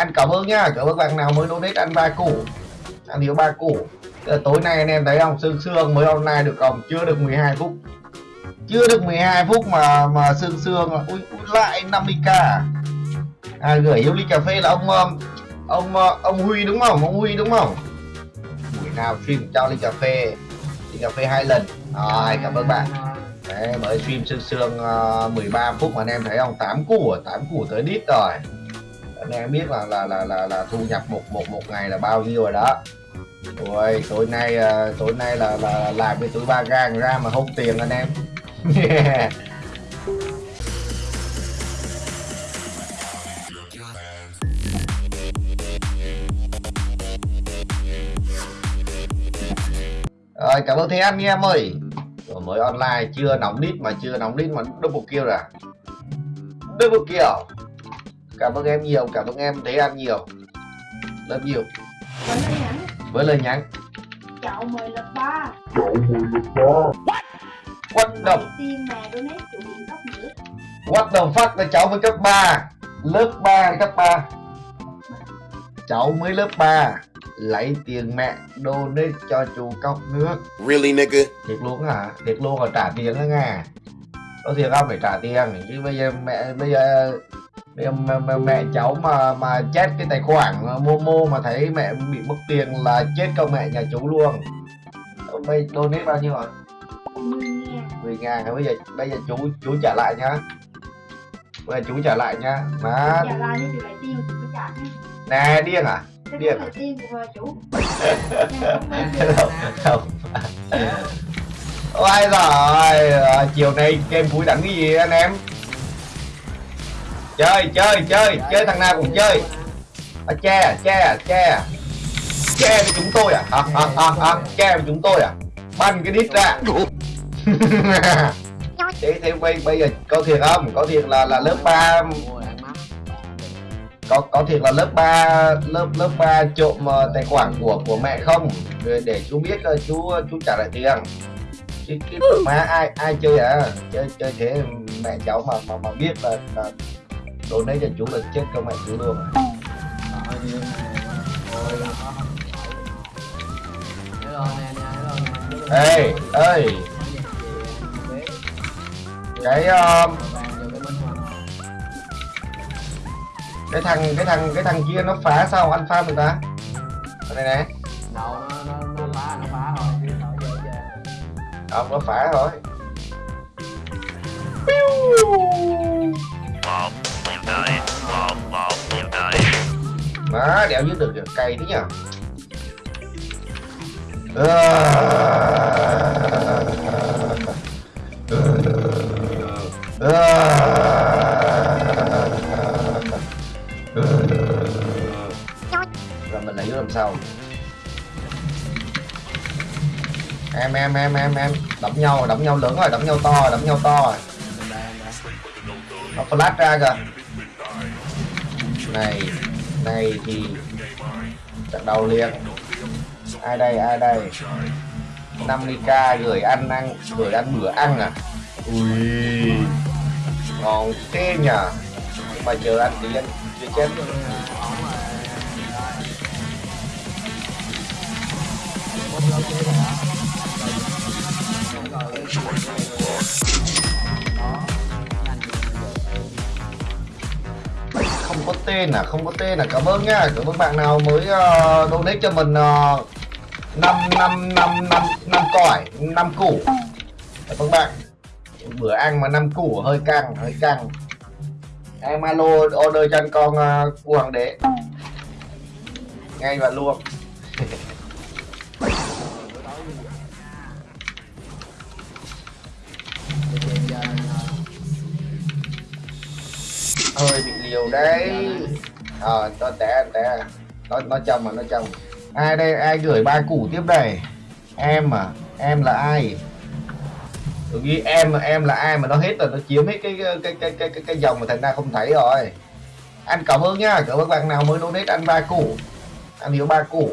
ăn cảm ơn nhá cảm ơn bạn nào mới donate ăn ba củ. Ăn thiếu ba củ. Ờ, tối nay anh em thấy không? Sương sương mới online được không chưa được 12 phút. Chưa được 12 phút mà mà sương sương ui, ui lại 50k à? à gửi yêu ly cà phê là ông um, ông um, ông Huy đúng không? Ông Huy đúng không? Buổi nào stream cho ly cà phê. Ly cà phê hai lần. Rồi cảm ơn bạn. Đấy, mới stream sương sương ờ, uh, 13 phút mà anh em thấy không? 8 củ à? 8 củ tới đít rồi anh em biết là là là là, là thu nhập một một một ngày là bao nhiêu rồi đó rồi tối nay uh, tối nay là, là làm cái túi ba gang ra mà không tiền anh em yeah. Rồi cảm ơn thế anh em ơi Rồi mới online chưa nóng đít mà chưa nóng đít mà double kill rồi à? Double kill Cảm ơn em nhiều, cảm ơn em thế anh nhiều. Rất nhiều Với lời nhắn. Với lời nhắn Chậu 10 lượt 3 What? The, Tiên mà donate chủ điện cấp nữa what the fuck? Là cháu mới cấp 3 Lớp 3 cấp 3 Cháu mới lớp 3 Lấy tiền mẹ donate cho chú cốc nước. Really, nigga? thiệt luôn hả? Thiệt luôn là trả tiền đó nghe có thiệt không? Phải trả tiền. Chứ bây giờ mẹ bây giờ mẹ, mẹ, mẹ cháu mà mà chết cái tài khoản momo mà thấy mẹ bị mất tiền là chết công mẹ nhà chú luôn. Bây donate bao nhiêu rồi 10 ngàn. 10 ngàn bây giờ bây giờ chú chú trả lại nhá. Bây giờ chú trả lại nhá. Má. Trả lại lại trả nè điên à? Điên à? không ôi rồi à, chiều nay game cuối đánh cái gì anh em chơi chơi chơi. Chơi thằng nào cũng chơi. À, che che che. Che với chúng tôi à? À à à, à. che với chúng tôi à? Bắn cái đít ra. Thế thế bây bây giờ có thiệt không? Có thiệt là là lớp 3 có có thiệt là lớp 3 lớp lớp 3 trộm ờ, tài khoản của của mẹ không? Để, để chú biết ờ, chú chú trả lại tiền. Chứ cái má ai ai chơi à? Chơi chơi thế mẹ cháu mà mà mà biết là là đồ đấy cho chú là chết con mẹ chú luôn. À. ê ê. Cái ờ, cái thằng cái thằng cái thằng kia nó phá sao? Anh phá người ta? Cái này nè. Đâu nó nó nó phá nó phá thôi chứ đâu dễ chơi ông nó phá rồi Má đéo giết được kìa, cay thế nhở rồi mình lại làm sao? Em em em em em. Đấm nhau đấm nhau lớn rồi đấm nhau to đấm nhau to rồi. Nó flash ra kìa. Này này thì trận đầu liền. Ai đây ai đây? 50k gửi ăn ăn, gửi ăn bữa ăn à? Ui, ngon thế nhở nhưng mà chờ ăn tí ăn, chưa chết không tên à? Không có tên à? Cảm ơn nhá. Cảm ơn bạn nào mới uh, donate cho mình ờ, năm năm năm năm năm còi năm củ. Cảm ơn bạn. Bữa ăn mà năm củ hơi căng hơi căng. Em alo order cho anh con uh, cua hoàng đế. Ngay và luôn. hơi bị liều đấy. Ờ nó té té. Nó nó chồng mà nó chồng. Ai đây ai gửi ba củ tiếp đây? Em à em là ai? Tôi nghĩ em em là ai mà nó hết rồi nó chiếm hết cái cái cái cái cái, cái dòng mà thành ra không thấy rồi. Anh cảm ơn nhá cảm ơn bạn nào mới donate ăn ba củ. Ăn thiếu ba củ.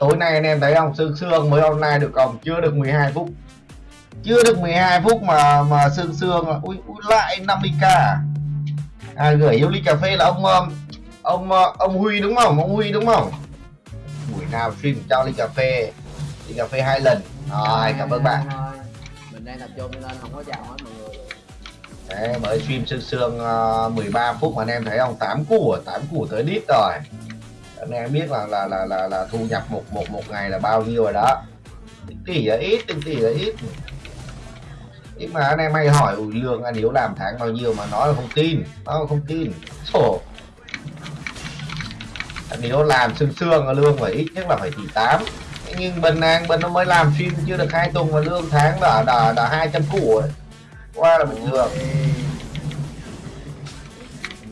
Tối nay anh em thấy không? Sương sương mới online được không chưa được 12 phút. Chưa được 12 phút mà mà sương sương ui, ui lại 50k à? À gửi hiếu ly cà phê là ông um, ông ờ, ông Huy đúng không? Ông Huy đúng không? Buổi nào stream cho ly cà phê. Ly cà phê hai lần. Rồi cảm ơn bạn. Thôi, mình đang tập trung nên không có chào hết mọi người. Đấy, mới stream sương sương ờ, 13 phút mà anh em thấy không? 8 củ 8 củ tới đít rồi. Anh em biết là là là là, là thu nhập một một một ngày là bao nhiêu rồi đó. Tỷ là ít tính tỷ là ít nhưng mà anh em hay hỏi ủi lương anh Hiếu làm tháng bao nhiêu? Mà nói là không tin. Nó là không tin. Ồ. anh Hiếu làm sương sương là lương phải ít nhất là phải tỷ 8 nhưng bên An bên nó mới làm stream chưa được hai tuần mà lương tháng đã đã đã hai trăm củ rồi. Qua là bình thường.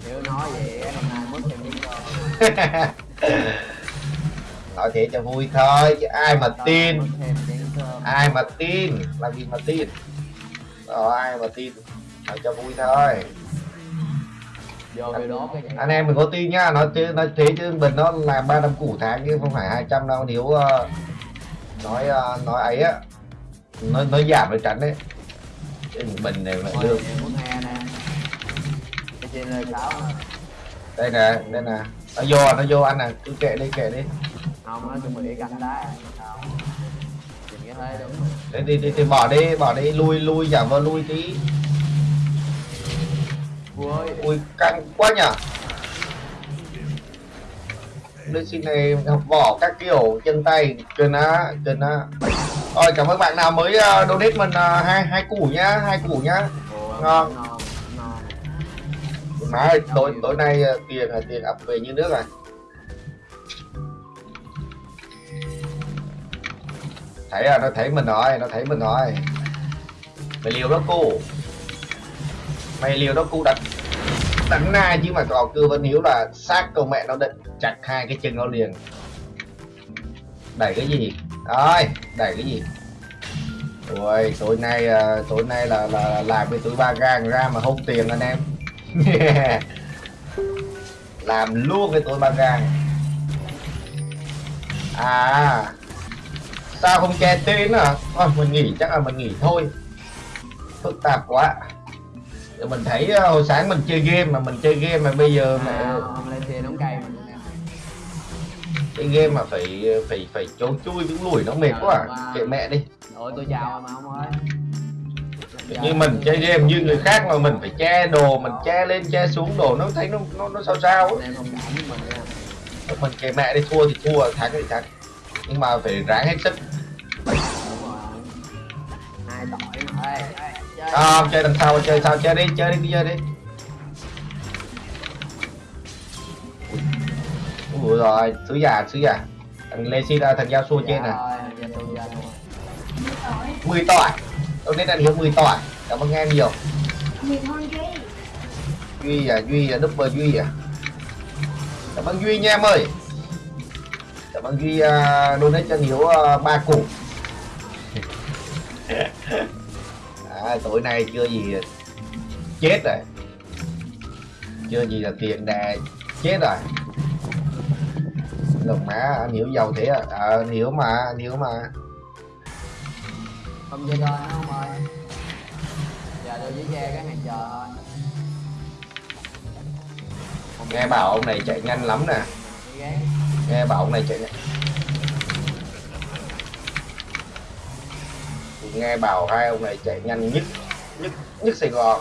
Nếu nói vậy hôm nay mất miếng cơm nói thế cho vui thôi chứ ai mà tin. ai mà tin? Làm gì mà tin rồi ai mà tin? Nói cho vui thôi. Vô video đó cái anh em mình có tin nhá nói thế nói thế chứ mình nó làm ba năm củ tháng chứ không phải 200 đâu nếu ờ, nói ờ, nói ấy á nó nó giảm được tránh đấy. Chứ mình này cái sáu nè. Đây nè đây nè. Nó vô nó vô anh nè cứ kệ đi kệ đi. Không nó chuẩn bị canh đá cái thế đúng rồi. đi, đi bỏ đi bỏ đi lui lui giả vờ lui tí. Vui ui căng quá nhở. Lê xin này học vỏ các kiểu chân tay cần á cần á. Rồi cảm ơn bạn nào mới uh, donate mình uh, hai hai củ nhá hai củ nhá. Ngon. má ơi tối tối nay uh, tiền là tiền ập về như nước rồi thấy à nó thấy mình rồi nó thấy mình rồi. Mày liều đó cô mày liều đó cô đặt đánh na chứ mà còn cưa vẫn hiếu là xác con mẹ nó định chặt hai cái chân nó liền. Đẩy cái gì? Rồi đẩy cái gì? Ôi, tối nay à, tối nay là, là làm với tụi ba gang ra mà hôn tiền anh em. Làm luôn với tụi ba gang. À sao không che tên à thôi mình nghỉ chắc là mình nghỉ thôi. Phức tạp quá. Giờ mình thấy ờ, hồi sáng mình chơi game mà mình chơi game mà bây giờ mà à, hôm lên mình nè. chơi game mà phải phải phải trốn chui những lùi nó mệt quá. à. kệ mẹ đi. Ôi tôi chào mà không ơi. Như mình chơi game như người khác mà mình phải che đồ mình che lên che xuống đồ nó thấy nó nó, nó sao sao ấy. Mình kệ mẹ đi thua thì thua thắng thì thắng. Nhưng mà phải ráng hết sức không chơi à, đằng sau chơi sao chơi đi chơi đi chơi đi. Ủa rồi sứ già sứ già. Thằng lê ra thằng giao xua trên nè mười tỏi. Tôi nên anh hiểu mười tỏi. Cảm ơn em nhiều. Duy à duy à double duy à. Cảm ơn duy nha em ơi. Cảm ơn duy uh, donate cho hiếu uh, ba củ à, tối nay chưa gì chết rồi. Chưa gì là tiền đà chết rồi. Lồng má anh hiểu giàu thế à, à anh hiểu mà anh hiểu mà. Không chơi thôi không ơi. Giờ tôi chỉ che cái hàng chờ thôi. Nghe bảo ông này chạy nhanh lắm nè. Nghe bảo ông này chạy nhanh nghe bảo hai ông này chạy nhanh nhất nhất nhất Sài Gòn.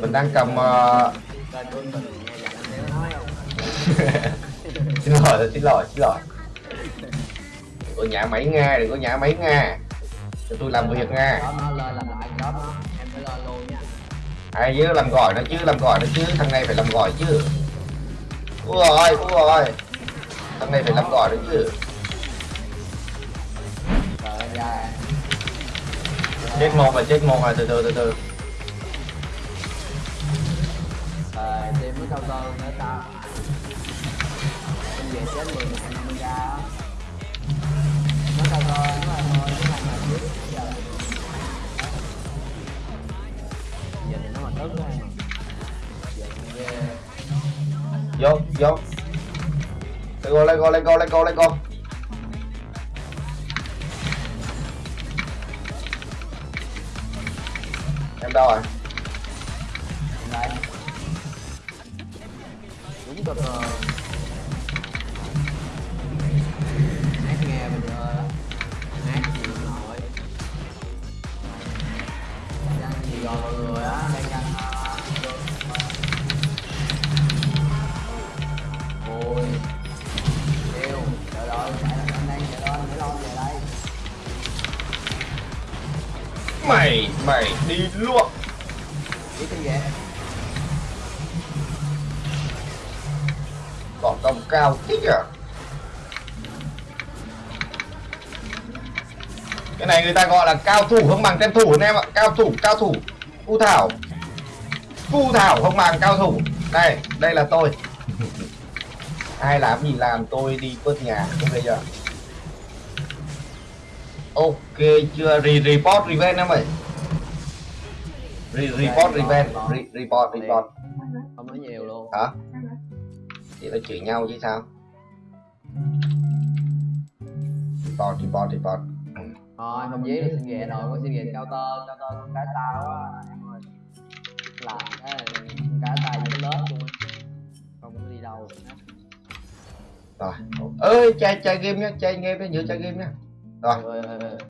Mình đang cầm uh, xin lỗi xin lỗi xin lỗi. Đừng có nhả máy nga đừng có nhả máy nga. Cho tôi làm việc nga. Làm ai chứ làm gọi nó chứ làm gọi nó chứ thằng này phải làm gọi chứ. Ui rồi ui rồi thằng này phải làm gọi nó chứ. Rồi ra chết một là chết một rồi từ từ từ từ. Rồi tìm mới cao cơ nữa tao Em về chết 10 ngàn 50 ra Nó cao cơ nó là thôi Nó là biết Giờ Giờ thì nó mà tức mà Giờ thì ghê vô vô Let's go, let's go, let's go, let's go, let's go. Em đâu rồi? Đúng rồi. Mày mày đi luôn chỉ tin còn công cao thích à? Cái này người ta gọi là cao thủ không bằng tên thủ anh em ạ. Cao thủ cao thủ. Phu thảo. Phu thảo không bằng cao thủ. Đây đây là tôi. Ai làm gì làm, tôi đi quất nhà. Bây giờ ok chưa Re report revenge em ơi. Re report revenge Re report report. Không nói nhiều luôn. Hả? Thì nó chửi nhau chứ sao? Report report report. Thôi không dí được xin ghẻ rồi có xin ghẻ cao tơ cao tơ con cái tao quá em ơi. Làm cái con cái tay với lớp luôn không có đi đâu. Rồi ơi chơi chơi game nhá chơi game nhá nhớ chơi game nhá rồi Ơi, ơi, ơi.